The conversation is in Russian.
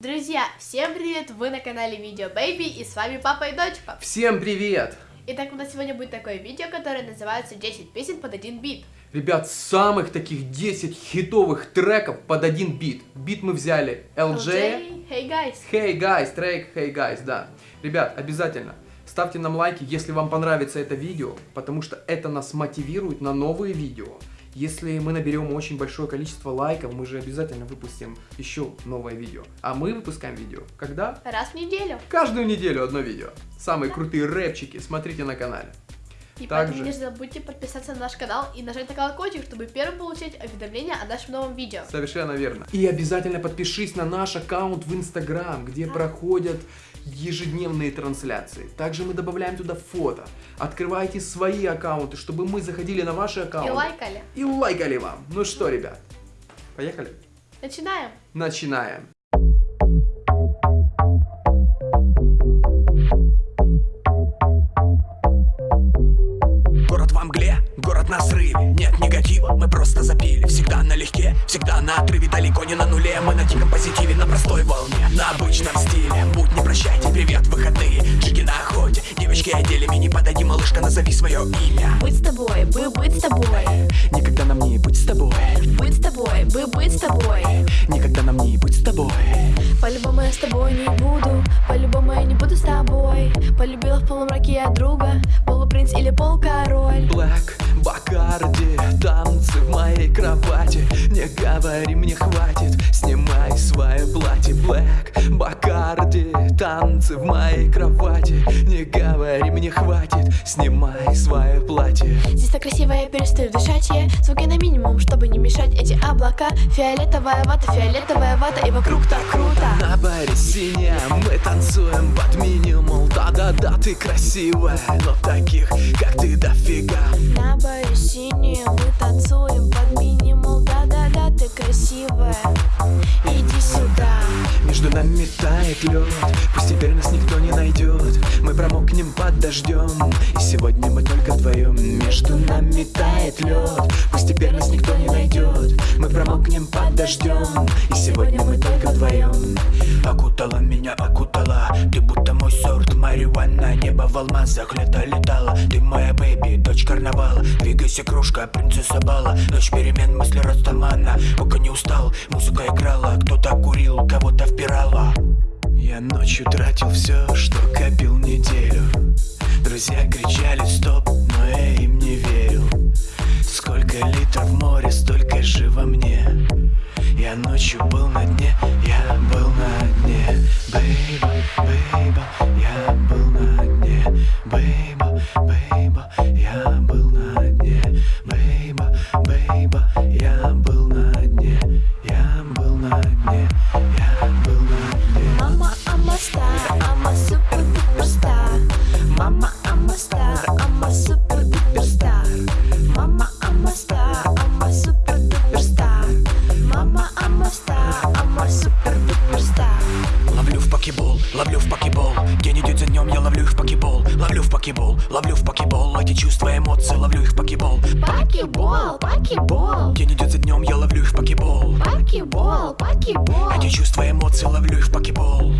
Друзья, всем привет! Вы на канале Видео Бэйби и с вами папа и дочка. Всем привет! Итак, у нас сегодня будет такое видео, которое называется 10 песен под один бит. Ребят, самых таких 10 хитовых треков под один бит. Бит мы взяли LJ. LJ, Hey Guys. Hey Guys, трек Hey Guys, да. Ребят, обязательно ставьте нам лайки, если вам понравится это видео, потому что это нас мотивирует на новые видео. Если мы наберем очень большое количество лайков, мы же обязательно выпустим еще новое видео. А мы выпускаем видео. Когда? Раз в неделю. Каждую неделю одно видео. Самые крутые рэпчики смотрите на канале. И Также- поэтому не забудьте подписаться на наш канал и нажать на колокольчик, чтобы первым получить уведомления о нашем новом видео. Совершенно верно. И обязательно подпишись на наш аккаунт в Инстаграм, где проходят ежедневные трансляции. Также мы добавляем туда фото. Открывайте свои аккаунты, чтобы мы заходили на ваши И аккаунты. лайкали. И лайкали вам. Ну что, ребят, поехали? Начинаем. Начинаем. Город на срыве. Нет негатива, мы просто запили. Всегда налегке, всегда на отрыве. Далеко не на нуле, мы на диком позитиве На простой волне, на обычном стиле. Будь не прощайте, привет, выходные. Чики на охоте, девочки одели Мини подойди, малышка, назови свое имя. Быть с тобой, бы быть с тобой, Никогда нам не быть с тобой. Быть с тобой, бы быть с тобой. Никогда нам не быть с тобой. По-любому я с тобой не буду, по-любому я не буду с тобой. Полюбила в полумраке я друга, полупринц или полкороль. Блэк, Бакарди, танцы в моей кровати. Не говори, мне хватит, снимай свое платье Блэк, Бакарди, танцы в моей кровати. Не говори, мне хватит, снимай свое платье Здесь так красиво, я перестаю дышать, я звуки на минимум, чтобы не мешать. Эти облака. Фиолетовая вата, фиолетовая вата, и вокруг так круто. На баре синяя, мы танцуем Да-да-да, ты красивая, но таких, как ты, дофига. На баре синие, мы танцуем под минимум. Да-да-да, ты красивая, иди сюда. Между нами тает лед Пусть теперь нас никто не найдет. Мы промокнем под дождем И сегодня мы только вдвоем. Между нами тает лед Пусть теперь нас никто не найдет. Мы промокнем под дождем И сегодня мы только вдвоем. Окутала меня, окутала Ты будто мой сорт марихуана Небо в алмазах, лето летало. Ты моя бэби, дочь карнавала. Двигайся, кружка, принцесса бала. Ночь перемен, мысли растамана Пока не устал, музыка играла. Кто-то курил, кого-то впирала. Я ночью тратил все, что копил неделю. Друзья кричали стоп, но я им не Yeah. Покебол, ловлю в покебол Эти чувства, эмоции, ловлю их в покебол. Покебол, покебол, День идет за днем, я ловлю их в покебол. Покебол, покебол. Эти чувства, эмоции, ловлю их в покебол